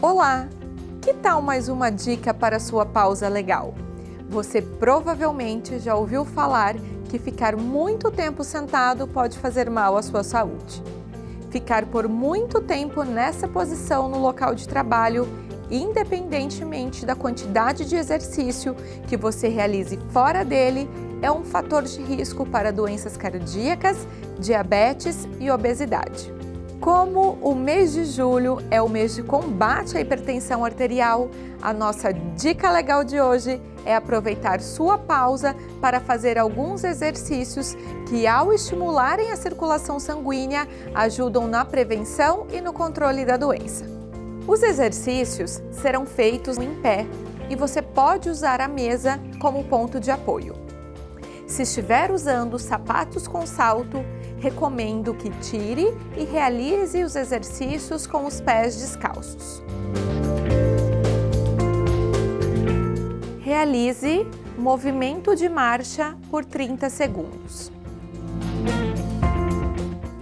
Olá! Que tal mais uma dica para sua pausa legal? Você provavelmente já ouviu falar que ficar muito tempo sentado pode fazer mal à sua saúde. Ficar por muito tempo nessa posição no local de trabalho, independentemente da quantidade de exercício que você realize fora dele, é um fator de risco para doenças cardíacas, diabetes e obesidade. Como o mês de julho é o mês de combate à hipertensão arterial, a nossa dica legal de hoje é aproveitar sua pausa para fazer alguns exercícios que, ao estimularem a circulação sanguínea, ajudam na prevenção e no controle da doença. Os exercícios serão feitos em pé e você pode usar a mesa como ponto de apoio. Se estiver usando sapatos com salto, recomendo que tire e realize os exercícios com os pés descalços. Realize movimento de marcha por 30 segundos.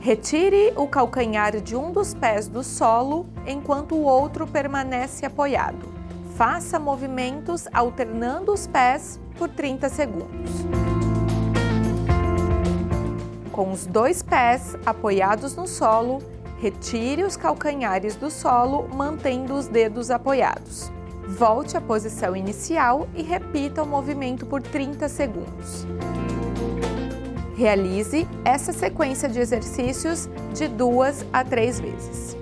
Retire o calcanhar de um dos pés do solo enquanto o outro permanece apoiado. Faça movimentos alternando os pés por 30 segundos com os dois pés apoiados no solo, retire os calcanhares do solo, mantendo os dedos apoiados. Volte à posição inicial e repita o movimento por 30 segundos. Realize essa sequência de exercícios de duas a três vezes.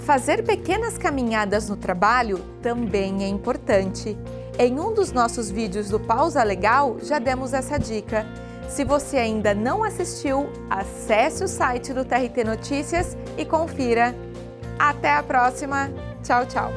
Fazer pequenas caminhadas no trabalho também é importante. Em um dos nossos vídeos do Pausa Legal, já demos essa dica. Se você ainda não assistiu, acesse o site do TRT Notícias e confira. Até a próxima. Tchau, tchau.